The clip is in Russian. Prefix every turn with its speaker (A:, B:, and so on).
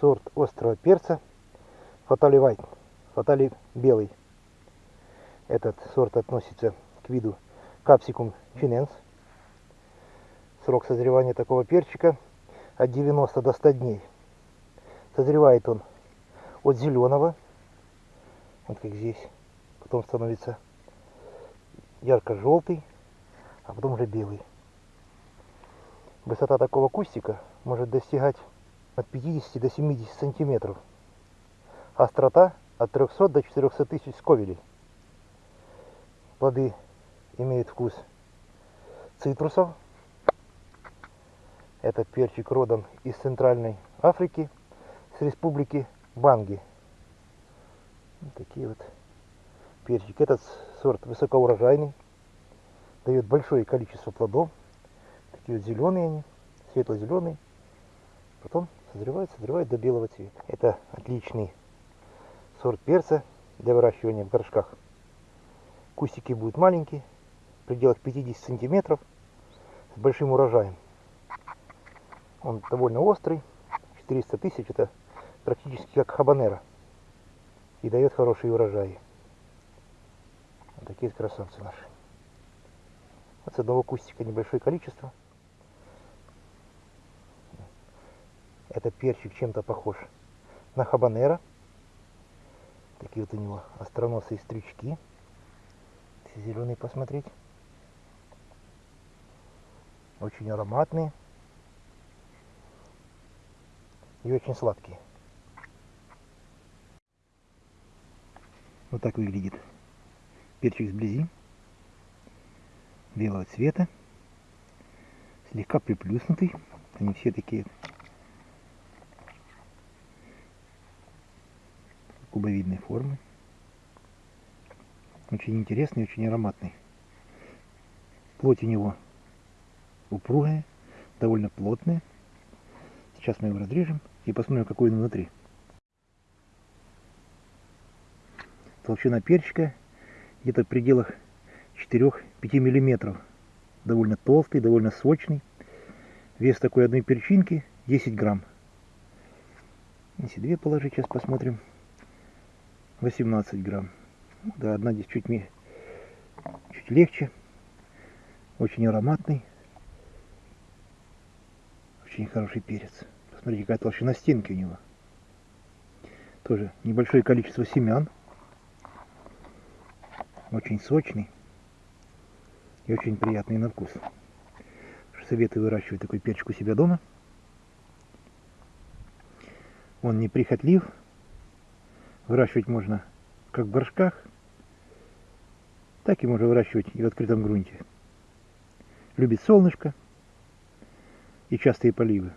A: сорт острого перца Фатали White, Фатали белый. Этот сорт относится к виду Capsicum chinense. Срок созревания такого перчика от 90 до 100 дней. Созревает он от зеленого, вот как здесь, потом становится ярко-желтый, а потом уже белый. Высота такого кустика может достигать от 50 до 70 сантиметров. Острота от 300 до 400 тысяч сковелей. Плоды имеют вкус цитрусов. Этот перчик родом из Центральной Африки, с республики Банги. Вот такие вот перчики. Этот сорт высокоурожайный, дает большое количество плодов. Такие вот зеленые они, светло-зеленые. Потом созревает, созревает до белого цвета. Это отличный сорт перца для выращивания в горшках. Кустики будут маленькие, в пределах 50 сантиметров, с большим урожаем. Он довольно острый, 400 тысяч, это практически как хабанера. И дает хорошие урожаи. Вот такие красавцы наши. Вот с одного кустика небольшое количество. Этот перчик чем-то похож на хабанера. Такие вот у него остроносые стрючки. Зеленые посмотреть. Очень ароматные. И очень сладкие. Вот так выглядит перчик сблизи. Белого цвета. Слегка приплюснутый. Они все такие кубовидной формы. Очень интересный, очень ароматный. Плоть у него упругая, довольно плотная. Сейчас мы его разрежем и посмотрим, какой он внутри. Толщина перчика где-то в пределах 4-5 миллиметров. Довольно толстый, довольно сочный. Вес такой одной перчинки 10 грамм. Если две положить, сейчас посмотрим. 18 грамм. Да, одна здесь чуть, чуть легче. Очень ароматный. Очень хороший перец. Посмотрите, какая толщина стенки у него. Тоже небольшое количество семян. Очень сочный. И очень приятный на вкус. Советую выращивать такой перчик у себя дома. Он неприхотлив. Выращивать можно как в горшках, так и можно выращивать и в открытом грунте. Любит солнышко и частые поливы.